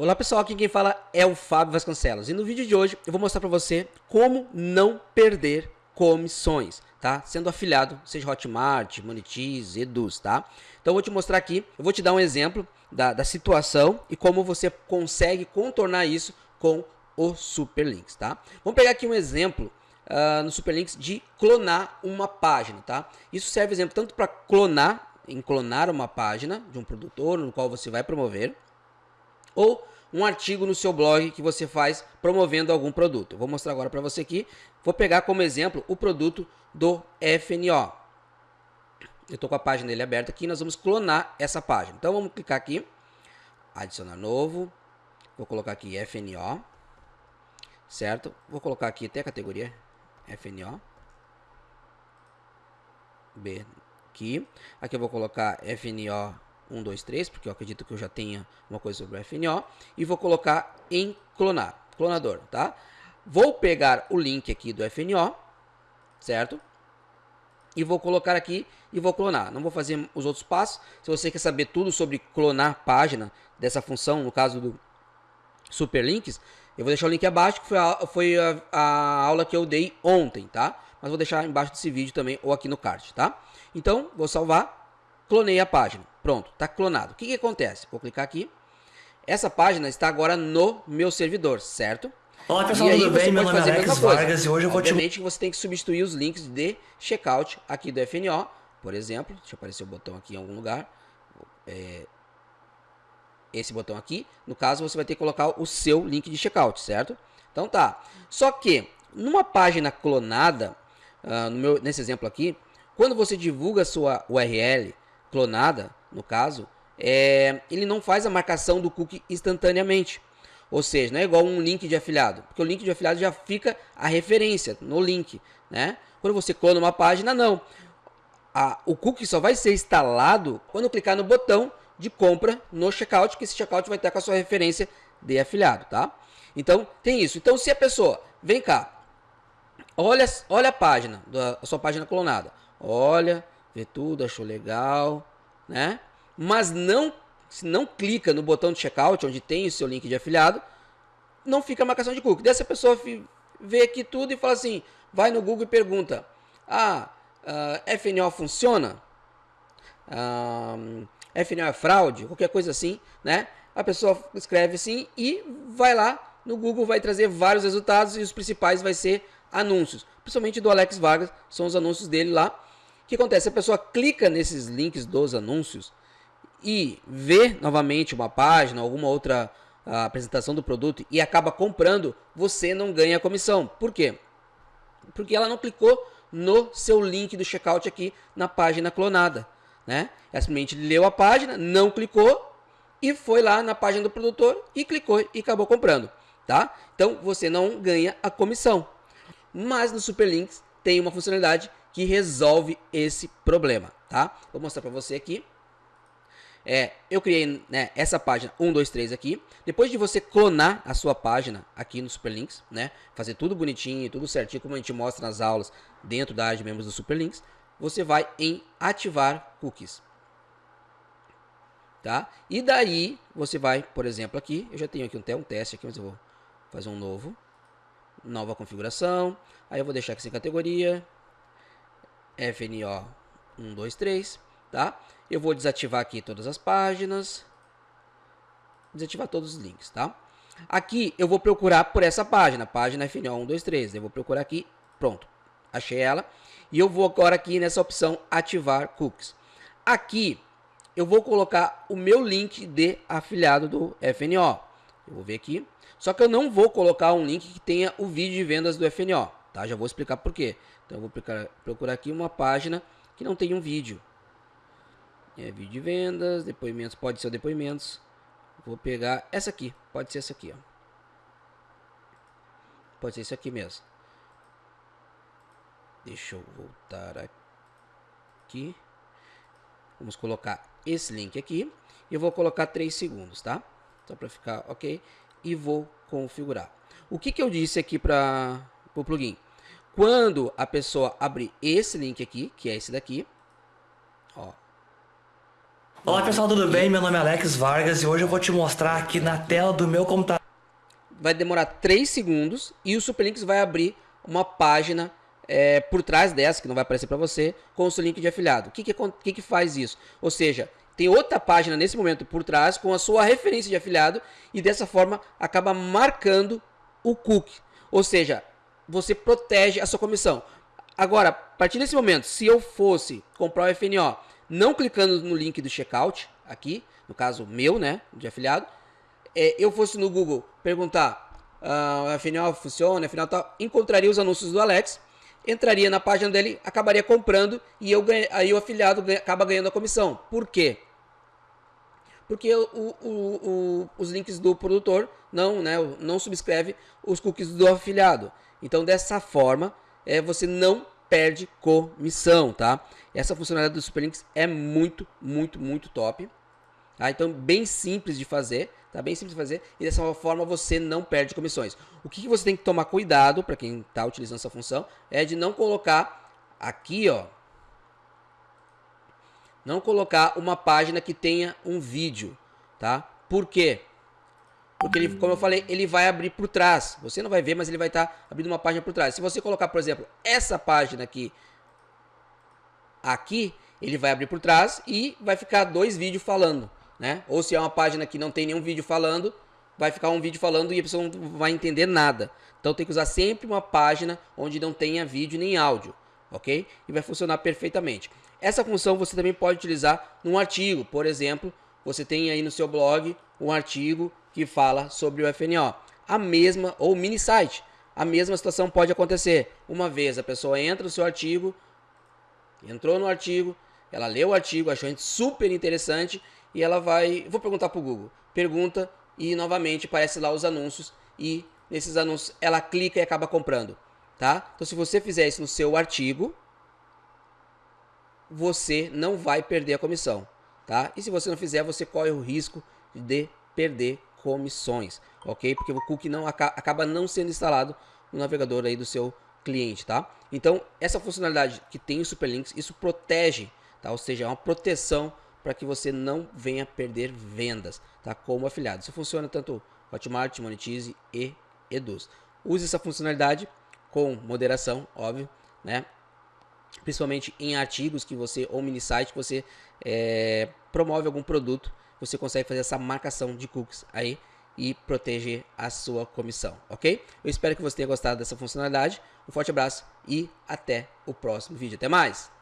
Olá pessoal, aqui quem fala é o Fábio Vasconcelos e no vídeo de hoje eu vou mostrar para você como não perder comissões, tá? Sendo afiliado, seja Hotmart, Monetize, Eduz, tá? Então eu vou te mostrar aqui, eu vou te dar um exemplo da, da situação e como você consegue contornar isso com o Superlinks, tá? Vamos pegar aqui um exemplo uh, no Superlinks de clonar uma página, tá? Isso serve exemplo tanto para clonar, em clonar uma página de um produtor no qual você vai promover, ou um artigo no seu blog que você faz promovendo algum produto. vou mostrar agora para você aqui. Vou pegar como exemplo o produto do FNO. Eu estou com a página dele aberta aqui. Nós vamos clonar essa página. Então vamos clicar aqui, adicionar novo. Vou colocar aqui FNO, certo? Vou colocar aqui até a categoria FNO. B aqui. Aqui eu vou colocar FNO 1, 2, 3, porque eu acredito que eu já tenha uma coisa sobre o FNO, e vou colocar em clonar, clonador, tá? Vou pegar o link aqui do FNO, certo? E vou colocar aqui e vou clonar. Não vou fazer os outros passos. Se você quer saber tudo sobre clonar página dessa função, no caso do Superlinks, eu vou deixar o link abaixo, que foi a, foi a, a aula que eu dei ontem, tá? Mas vou deixar embaixo desse vídeo também, ou aqui no card, tá? Então, vou salvar clonei a página. Pronto, está clonado. O que, que acontece? Vou clicar aqui. Essa página está agora no meu servidor, certo? Olá pessoal, e aí tudo bem? Meu nome é Alex Vargas e hoje eu vou te... Obviamente você tem que substituir os links de checkout aqui do FNO, por exemplo. Deixa eu aparecer o botão aqui em algum lugar. É... Esse botão aqui. No caso, você vai ter que colocar o seu link de checkout, certo? Então tá. Só que, numa página clonada, uh, no meu, nesse exemplo aqui, quando você divulga a sua URL clonada, no caso, é, ele não faz a marcação do cookie instantaneamente. Ou seja, não é igual um link de afiliado, porque o link de afiliado já fica a referência no link, né? Quando você clona uma página, não. A, o cookie só vai ser instalado quando clicar no botão de compra no checkout, que esse checkout vai estar com a sua referência de afiliado, tá? Então, tem isso. Então, se a pessoa, vem cá, olha, olha a página, a sua página clonada, olha, vê tudo, achou legal, né? Mas não, se não clica no botão de checkout, onde tem o seu link de afiliado, não fica a marcação de cookie. Dessa pessoa vê aqui tudo e fala assim, vai no Google e pergunta, ah, uh, ah, FNO funciona? Uh, ah, FNO é fraude? Qualquer coisa assim, né? A pessoa escreve assim e vai lá no Google, vai trazer vários resultados e os principais vai ser anúncios. Principalmente do Alex Vargas, são os anúncios dele lá que acontece? A pessoa clica nesses links dos anúncios e vê novamente uma página, alguma outra ah, apresentação do produto e acaba comprando, você não ganha comissão. Por quê? Porque ela não clicou no seu link do checkout aqui na página clonada. Né? Ela simplesmente leu a página, não clicou e foi lá na página do produtor e clicou e acabou comprando. Tá? Então você não ganha a comissão. Mas no Superlinks tem uma funcionalidade que resolve esse problema, tá? Vou mostrar para você aqui. É, eu criei né, essa página 123 aqui. Depois de você clonar a sua página aqui no Superlinks, né, fazer tudo bonitinho, tudo certinho como a gente mostra nas aulas dentro da área de membros do Superlinks, você vai em ativar cookies. Tá? E daí você vai, por exemplo, aqui, eu já tenho aqui até um teste aqui, mas eu vou fazer um novo, nova configuração. Aí eu vou deixar aqui sem categoria, FNO 123, tá? Eu vou desativar aqui todas as páginas, desativar todos os links, tá? Aqui eu vou procurar por essa página, página FNO 123, eu vou procurar aqui, pronto, achei ela. E eu vou agora aqui nessa opção ativar cookies. Aqui eu vou colocar o meu link de afiliado do FNO. Eu vou ver aqui. Só que eu não vou colocar um link que tenha o vídeo de vendas do FNO, tá? Já vou explicar por quê. Então eu vou procurar, procurar aqui uma página que não tem um vídeo. É vídeo de vendas, depoimentos, pode ser depoimentos. Vou pegar essa aqui, pode ser essa aqui, ó. Pode ser isso aqui mesmo. Deixa eu voltar aqui. Vamos colocar esse link aqui. E eu vou colocar 3 segundos, tá? Só para ficar ok. E vou configurar. O que, que eu disse aqui para o plugin? Quando a pessoa abrir esse link aqui, que é esse daqui, ó, Olá pessoal, tudo bem? Meu nome é Alex Vargas e hoje eu vou te mostrar aqui na tela do meu computador. Vai demorar 3 segundos e o Superlinks vai abrir uma página é, por trás dessa, que não vai aparecer para você, com o seu link de afiliado. O que, que, que, que faz isso? Ou seja, tem outra página nesse momento por trás com a sua referência de afiliado e dessa forma acaba marcando o cookie. Ou seja, você protege a sua comissão. Agora, a partir desse momento, se eu fosse comprar o FNO não clicando no link do checkout, aqui, no caso meu, né, de afiliado, é, eu fosse no Google perguntar, uh, FNO funciona, FNO tal, encontraria os anúncios do Alex, entraria na página dele, acabaria comprando e eu ganha, aí o afiliado ganha, acaba ganhando a comissão. Por quê? Porque o, o, o, os links do produtor não, né, não subscreve os cookies do afiliado. Então, dessa forma, é, você não perde comissão, tá? Essa funcionalidade do Superlinks é muito, muito, muito top. Tá? Então, bem simples de fazer, tá? Bem simples de fazer e dessa forma você não perde comissões. O que, que você tem que tomar cuidado para quem está utilizando essa função é de não colocar aqui, ó, não colocar uma página que tenha um vídeo, tá? Por quê? Porque ele, como eu falei, ele vai abrir por trás. Você não vai ver, mas ele vai estar tá abrindo uma página por trás. Se você colocar, por exemplo, essa página aqui, aqui, ele vai abrir por trás e vai ficar dois vídeos falando, né? Ou se é uma página que não tem nenhum vídeo falando, vai ficar um vídeo falando e a pessoa não vai entender nada. Então tem que usar sempre uma página onde não tenha vídeo nem áudio, ok? E vai funcionar perfeitamente. Essa função você também pode utilizar num artigo, por exemplo, você tem aí no seu blog um artigo que fala sobre o FNO. A mesma, ou mini site, a mesma situação pode acontecer. Uma vez a pessoa entra no seu artigo, entrou no artigo, ela leu o artigo, achou super interessante e ela vai. Vou perguntar para o Google. Pergunta e novamente aparece lá os anúncios e nesses anúncios ela clica e acaba comprando. Tá? Então, se você fizer isso no seu artigo, você não vai perder a comissão. Tá? E se você não fizer, você corre o risco de perder comissões, ok? Porque o cookie não acaba não sendo instalado no navegador aí do seu cliente, tá? Então, essa funcionalidade que tem o Superlinks, isso protege, tá? Ou seja, é uma proteção para que você não venha perder vendas, tá? Como afiliado. Isso funciona tanto Hotmart, Monetize e Eduz. Use essa funcionalidade com moderação, óbvio, né? Principalmente em artigos que você ou mini site que você é, promove algum produto você consegue fazer essa marcação de cookies aí e proteger a sua comissão, ok? Eu espero que você tenha gostado dessa funcionalidade. Um forte abraço e até o próximo vídeo. Até mais!